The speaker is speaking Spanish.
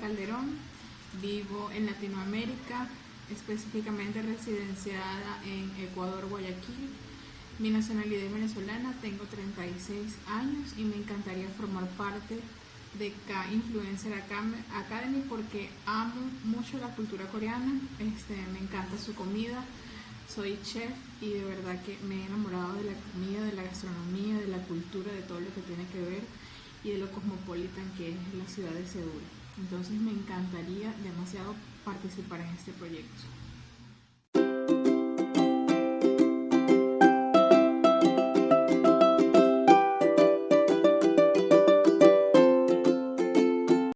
Calderón, vivo en Latinoamérica, específicamente residenciada en Ecuador, Guayaquil. Mi nacionalidad es venezolana, tengo 36 años y me encantaría formar parte de K Influencer Academy porque amo mucho la cultura coreana, este, me encanta su comida, soy chef y de verdad que me he enamorado de la comida, de la gastronomía, de la cultura, de todo lo que tiene que ver y de lo cosmopolitan que es la ciudad de Seúl. Entonces me encantaría demasiado participar en este proyecto.